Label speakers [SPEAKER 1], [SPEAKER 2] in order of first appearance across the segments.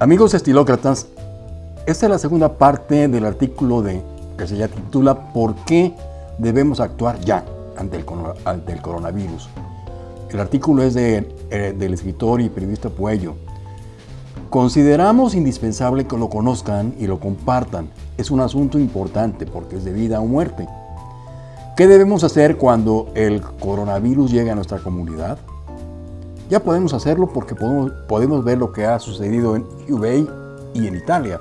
[SPEAKER 1] Amigos estilócratas, esta es la segunda parte del artículo de, que se titula ¿Por qué debemos actuar ya ante el, coronavirus? El artículo es de, eh, del escritor y periodista Puello. Consideramos indispensable que lo conozcan y lo compartan. Es un asunto importante porque es de vida o muerte. ¿Qué debemos hacer cuando el coronavirus llegue a nuestra comunidad? Ya podemos hacerlo porque podemos, ver lo que ha sucedido en Hubei y en Italia.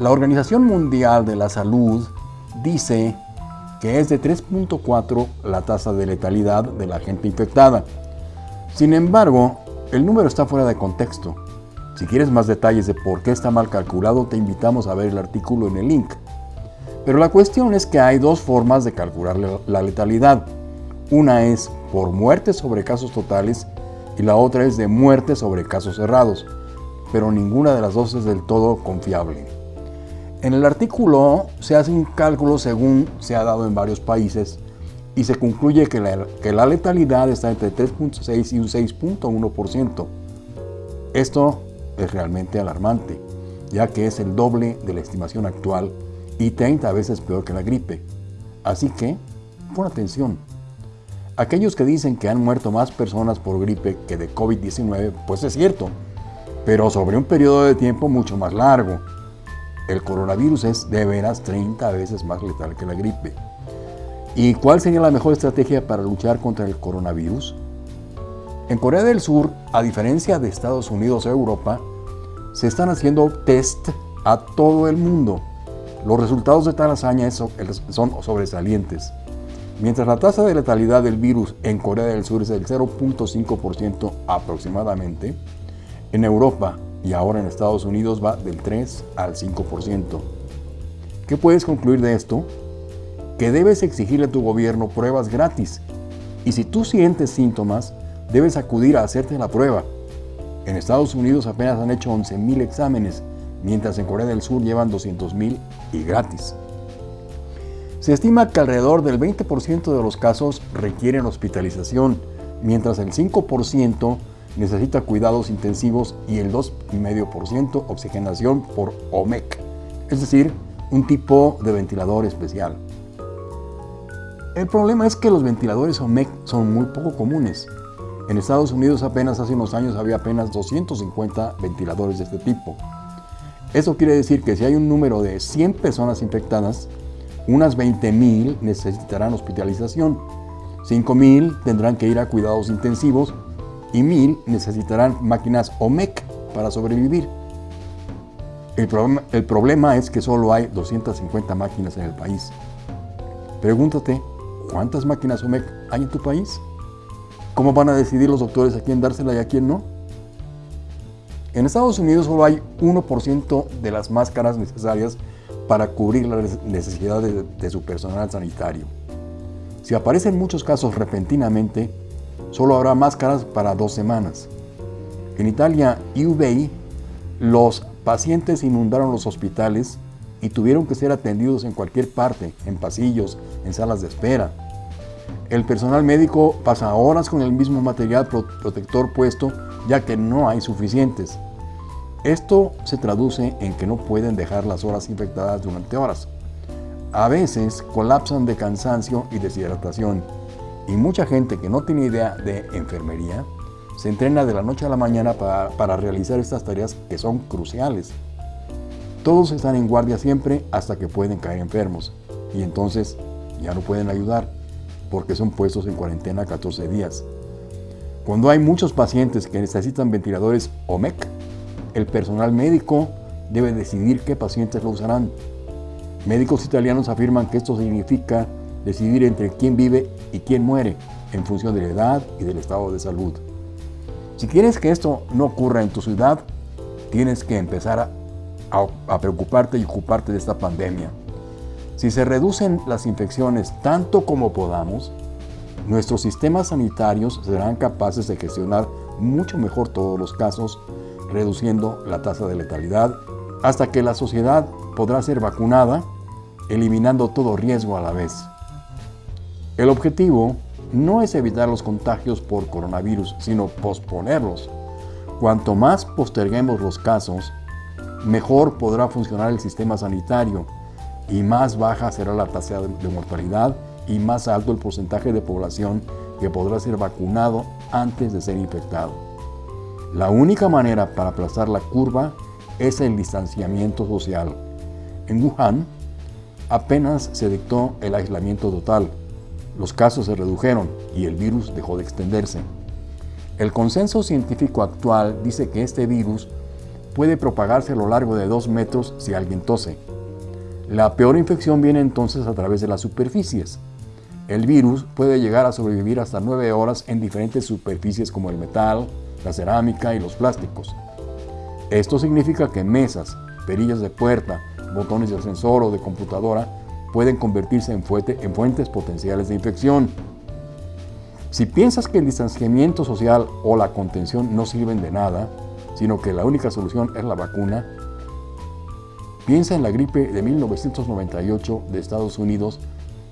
[SPEAKER 1] La Organización Mundial de la Salud dice que es de 3.4 la tasa de letalidad de la gente infectada. Sin embargo, el número está fuera de contexto. Si quieres más detalles de por qué está mal calculado, te invitamos a ver el artículo en el link. Pero la cuestión es que hay dos formas de calcular la letalidad. Una es por muerte sobre casos totales y la otra es de muerte sobre casos cerrados, pero ninguna de las dos es del todo confiable. En el artículo se hace un cálculo según se ha dado en varios países y se concluye que la, letalidad está entre 3.6 y un 6.1%. Esto es realmente alarmante, ya que es el doble de la estimación actual y 30 veces peor que la gripe. Así que, pon atención. Aquellos que dicen que han muerto más personas por gripe que de COVID-19, pues es cierto, pero sobre un periodo de tiempo mucho más largo. El coronavirus es de veras 30 veces más letal que la gripe. ¿Y cuál sería la mejor estrategia para luchar contra el coronavirus? En Corea del Sur, a diferencia de Estados Unidos o Europa, se están haciendo test a todo el mundo los resultados de tal hazaña son sobresalientes. Mientras la tasa de letalidad del virus en Corea del Sur es del 0.5% aproximadamente, en Europa y ahora en Estados Unidos va del 3 al 5%. ¿Qué puedes concluir de esto? Que debes exigirle a tu gobierno pruebas gratis y si tú sientes síntomas, debes acudir a hacerte la prueba. En Estados Unidos apenas han hecho 11.000 exámenes mientras en Corea del Sur llevan 200.000 y gratis. Se estima que alrededor del 20% de los casos requieren hospitalización, mientras el 5% necesita cuidados intensivos y el 2,5% oxigenación por OMEC, es decir, un tipo de ventilador especial. El problema es que los ventiladores OMEC son muy poco comunes. En Estados Unidos apenas hace unos años había apenas 250 ventiladores de este tipo. Eso quiere decir que si hay un número de 100 personas infectadas, unas 20.000 necesitarán hospitalización, 5.000 tendrán que ir a cuidados intensivos y 1.000 necesitarán máquinas OMEC para sobrevivir. El problema, es que solo hay 250 máquinas en el país. Pregúntate, ¿cuántas máquinas OMEC hay en tu país? ¿Cómo van a decidir los doctores a quién dársela y a quién no? En Estados Unidos solo hay 1% de las máscaras necesarias para cubrir las necesidades de, su personal sanitario. Si aparecen muchos casos repentinamente, solo habrá máscaras para dos semanas. En Italia y Ubei, los pacientes inundaron los hospitales y tuvieron que ser atendidos en cualquier parte, en pasillos, en salas de espera. El personal médico pasa horas con el mismo material protector puesto ya que no hay suficientes. Esto se traduce en que no pueden dejar las horas infectadas durante horas. A veces colapsan de cansancio y deshidratación y mucha gente que no tiene idea de enfermería se entrena de la noche a la mañana para, para realizar estas tareas que son cruciales. Todos están en guardia siempre hasta que pueden caer enfermos y entonces ya no pueden ayudar porque son puestos en cuarentena 14 días. Cuando hay muchos pacientes que necesitan ventiladores OMEC, el personal médico debe decidir qué pacientes lo usarán. Médicos italianos afirman que esto significa decidir entre quién vive y quién muere en función de la edad y del estado de salud. Si quieres que esto no ocurra en tu ciudad, tienes que empezar a, preocuparte y ocuparte de esta pandemia. Si se reducen las infecciones tanto como podamos, Nuestros sistemas sanitarios serán capaces de gestionar mucho mejor todos los casos, reduciendo la tasa de letalidad, hasta que la sociedad podrá ser vacunada, eliminando todo riesgo a la vez. El objetivo no es evitar los contagios por coronavirus, sino posponerlos. Cuanto más posterguemos los casos, mejor podrá funcionar el sistema sanitario y más baja será la tasa de mortalidad y más alto el porcentaje de población que podrá ser vacunado antes de ser infectado. La única manera para aplazar la curva es el distanciamiento social. En Wuhan apenas se dictó el aislamiento total, los casos se redujeron y el virus dejó de extenderse. El consenso científico actual dice que este virus puede propagarse a lo largo de dos metros si alguien tose. La peor infección viene entonces a través de las superficies. El virus puede llegar a sobrevivir hasta nueve horas en diferentes superficies como el metal, la cerámica y los plásticos. Esto significa que mesas, perillas de puerta, botones de ascensor o de computadora pueden convertirse en, en fuentes potenciales de infección. Si piensas que el distanciamiento social o la contención no sirven de nada, sino que la única solución es la vacuna, piensa en la gripe de 1998 de Estados Unidos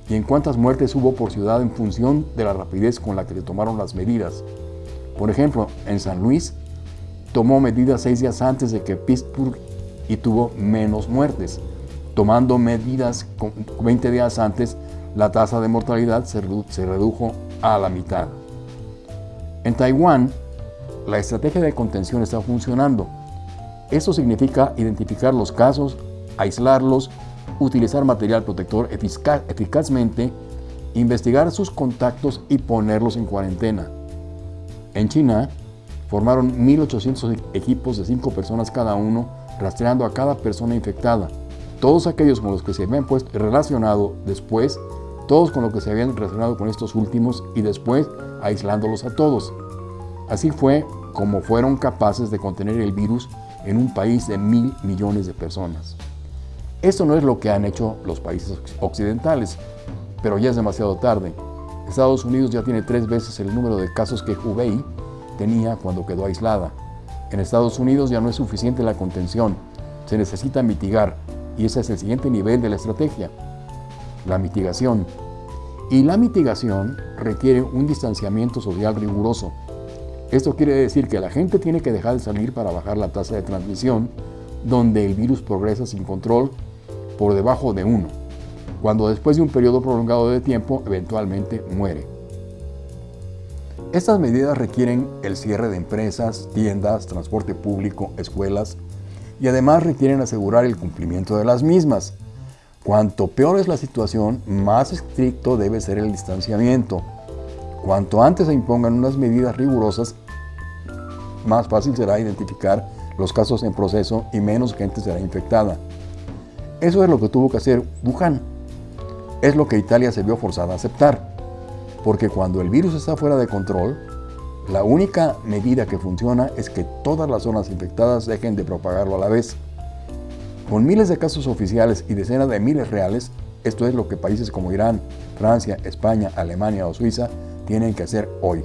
[SPEAKER 1] y en cuántas muertes hubo por ciudad en función de la rapidez con la que se tomaron las medidas. Por ejemplo, en San Luis tomó medidas seis días antes de que Pittsburgh y tuvo menos muertes. Tomando medidas 20 días antes, la tasa de mortalidad se redujo a la mitad. En Taiwán, la estrategia de contención está funcionando. Eso significa identificar los casos, aislarlos, utilizar material protector eficazmente, investigar sus contactos y ponerlos en cuarentena. En China, formaron 1.800 equipos de 5 personas cada uno, rastreando a cada persona infectada. Todos aquellos con los que se habían puesto relacionado después todos con lo que se habían relacionado con estos últimos y después aislándolos a todos. Así fue como fueron capaces de contener el virus en un país de mil millones de personas. Esto no es lo que han hecho los países occidentales, pero ya es demasiado tarde. Estados Unidos ya tiene tres veces el número de casos que Hubei tenía cuando quedó aislada. En Estados Unidos ya no es suficiente la contención, se necesita mitigar y ese es el siguiente nivel de la estrategia la mitigación. Y la mitigación requiere un distanciamiento social riguroso. Esto quiere decir que la gente tiene que dejar de salir para bajar la tasa de transmisión, donde el virus progresa sin control por debajo de 1, cuando después de un periodo prolongado de tiempo eventualmente muere. Estas medidas requieren el cierre de empresas, tiendas, transporte público, escuelas y además requieren asegurar el cumplimiento de las mismas. Cuanto peor es la situación, más estricto debe ser el distanciamiento. Cuanto antes se impongan unas medidas rigurosas, más fácil será identificar los casos en proceso y menos gente será infectada. Eso es lo que tuvo que hacer Wuhan. Es lo que Italia se vio forzada a aceptar. Porque cuando el virus está fuera de control, la única medida que funciona es que todas las zonas infectadas dejen de propagarlo a la vez. Con miles de casos oficiales y decenas de miles reales, esto es lo que países como Irán, Francia, España, Alemania o Suiza tienen que hacer hoy.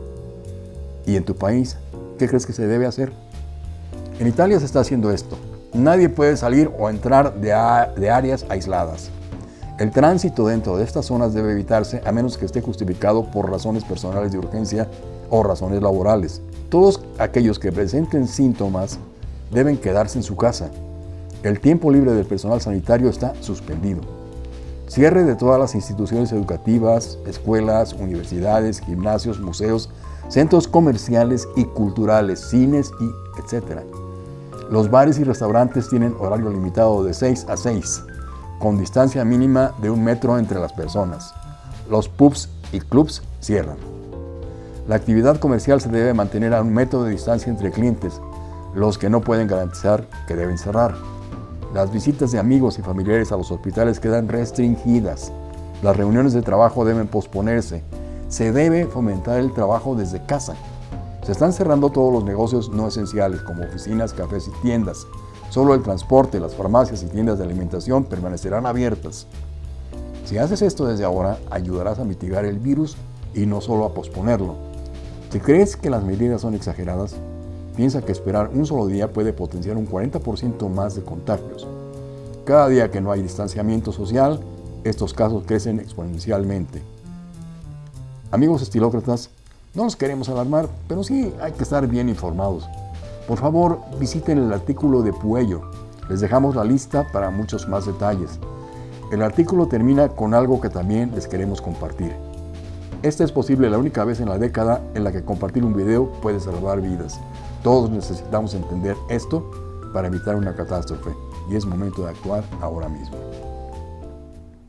[SPEAKER 1] ¿Y en tu país? ¿Qué crees que se debe hacer? En Italia se está haciendo esto. Nadie puede salir o entrar de, de áreas aisladas. El tránsito dentro de estas zonas debe evitarse a menos que esté justificado por razones personales de urgencia o razones laborales. Todos aquellos que presenten síntomas deben quedarse en su casa el tiempo libre del personal sanitario está suspendido. Cierre de todas las instituciones educativas, escuelas, universidades, gimnasios, museos, centros comerciales y culturales, cines y etc. Los bares y restaurantes tienen horario limitado de 6 a 6, con distancia mínima de un metro entre las personas. Los pubs y clubs cierran. La actividad comercial se debe mantener a un metro de distancia entre clientes, los que no pueden garantizar que deben cerrar. Las visitas de amigos y familiares a los hospitales quedan restringidas. Las reuniones de trabajo deben posponerse. Se debe fomentar el trabajo desde casa. Se están cerrando todos los negocios no esenciales como oficinas, cafés y tiendas. Solo el transporte, las farmacias y tiendas de alimentación permanecerán abiertas. Si haces esto desde ahora, ayudarás a mitigar el virus y no solo a posponerlo. Si crees que las medidas son exageradas, piensa que esperar un solo día puede potenciar un 40% más de contagios. Cada día que no hay distanciamiento social, estos casos crecen exponencialmente. Amigos estilócratas, no nos queremos alarmar, pero sí hay que estar bien informados. Por favor, visiten el artículo de Puello. Les dejamos la lista para muchos más detalles. El artículo termina con algo que también les queremos compartir. Esta es posible la única vez en la década en la que compartir un video puede salvar vidas. Todos necesitamos entender esto para evitar una catástrofe y es momento de actuar ahora mismo.